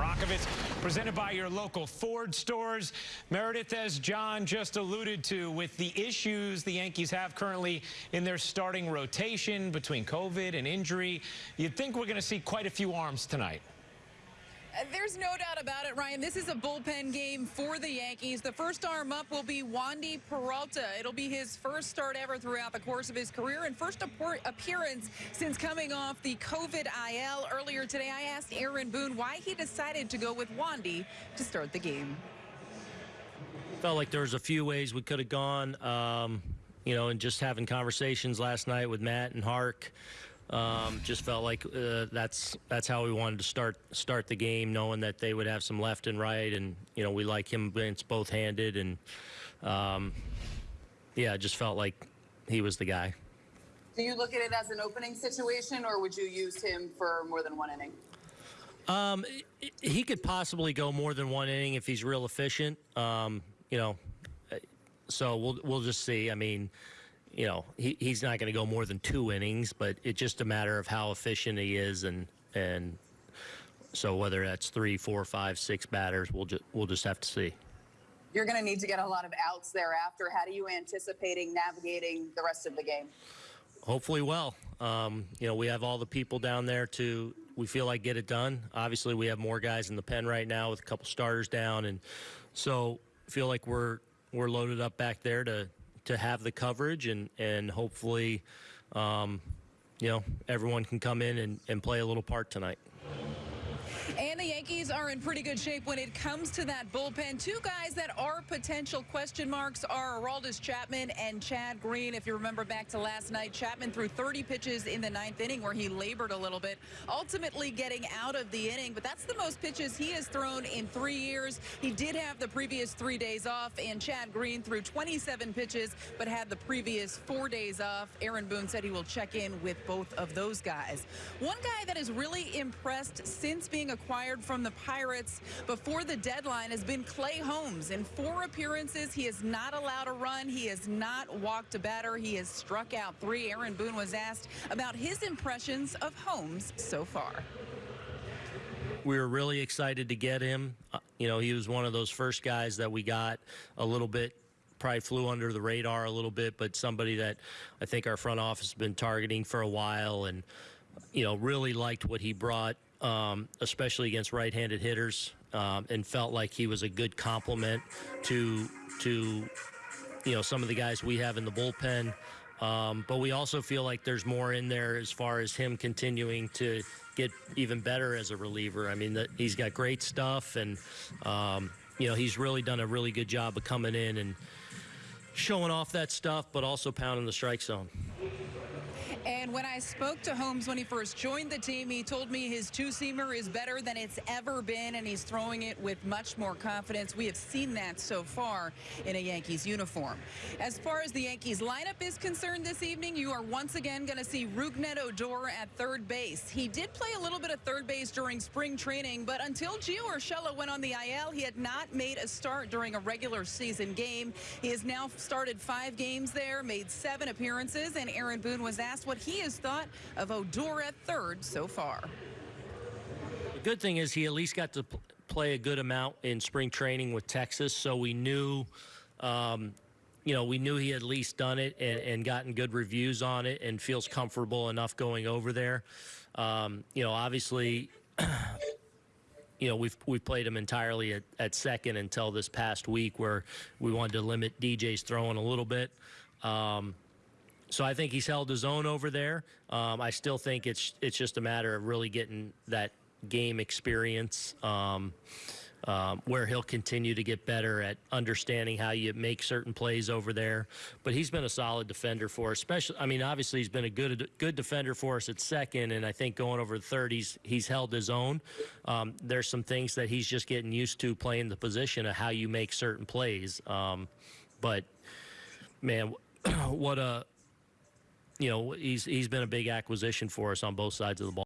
Marakovits, presented by your local Ford stores. Meredith, as John just alluded to, with the issues the Yankees have currently in their starting rotation between COVID and injury, you'd think we're going to see quite a few arms tonight. There's no doubt about it, Ryan. This is a bullpen game for the Yankees. The first arm up will be Wandy Peralta. It'll be his first start ever throughout the course of his career and first appearance since coming off the COVID IL. Earlier today, I asked Aaron Boone why he decided to go with Wandy to start the game. Felt like there was a few ways we could have gone. Um, you know, and just having conversations last night with Matt and Hark. Um, just felt like uh, that's that's how we wanted to start start the game, knowing that they would have some left and right, and you know we like him it's both handed, and um, yeah, just felt like he was the guy. Do you look at it as an opening situation, or would you use him for more than one inning? Um, he could possibly go more than one inning if he's real efficient. Um, you know, so we'll we'll just see. I mean you know, he, he's not going to go more than two innings, but it's just a matter of how efficient he is, and and so whether that's three, four, five, six batters, we'll just we'll just have to see. You're going to need to get a lot of outs thereafter. How do you anticipating navigating the rest of the game? Hopefully, well. Um, you know, we have all the people down there to we feel like get it done. Obviously, we have more guys in the pen right now with a couple starters down, and so feel like we're we're loaded up back there to to have the coverage and and hopefully, um, you know, everyone can come in and, and play a little part tonight. And the Yankees are in pretty good shape when it comes to that bullpen. Two guys that are potential question marks are Aroldis Chapman and Chad Green. If you remember back to last night, Chapman threw 30 pitches in the ninth inning where he labored a little bit, ultimately getting out of the inning. But that's the most pitches he has thrown in three years. He did have the previous three days off, and Chad Green threw 27 pitches but had the previous four days off. Aaron Boone said he will check in with both of those guys. One guy that has really impressed since being acquired from the Pirates before the deadline has been Clay Holmes. In four appearances, he is not allowed a run. He has not walked a batter. He has struck out three. Aaron Boone was asked about his impressions of Holmes so far. We were really excited to get him. Uh, you know, he was one of those first guys that we got a little bit probably flew under the radar a little bit, but somebody that I think our front office has been targeting for a while and, you know, really liked what he brought um, especially against right-handed hitters, um, and felt like he was a good complement to to you know some of the guys we have in the bullpen. Um, but we also feel like there's more in there as far as him continuing to get even better as a reliever. I mean, the, he's got great stuff, and um, you know he's really done a really good job of coming in and showing off that stuff, but also pounding the strike zone. And when I spoke to Holmes when he first joined the team, he told me his two-seamer is better than it's ever been, and he's throwing it with much more confidence. We have seen that so far in a Yankees uniform. As far as the Yankees lineup is concerned this evening, you are once again going to see Rougned Odor at third base. He did play a little bit of third base during spring training, but until Gio Urshela went on the IL, he had not made a start during a regular season game. He has now started five games there, made seven appearances, and Aaron Boone was asked what he has thought of Odor at third so far. The good thing is he at least got to play a good amount in spring training with Texas, so we knew. Um, you know, we knew he had at least done it and, and, gotten good reviews on it and feels comfortable enough going over there. Um, you know, obviously, you know, we've we've played him entirely at, at, second until this past week where we wanted to limit DJ's throwing a little bit. Um, so I think he's held his own over there. Um, I still think it's it's just a matter of really getting that game experience. Um, um, where he'll continue to get better at understanding how you make certain plays over there. But he's been a solid defender for us, especially. I mean, obviously he's been a good good defender for us at second, and I think going over the third, he's he's held his own. Um, there's some things that he's just getting used to playing the position of how you make certain plays. Um, but man, what a you know, he's he's been a big acquisition for us on both sides of the ball.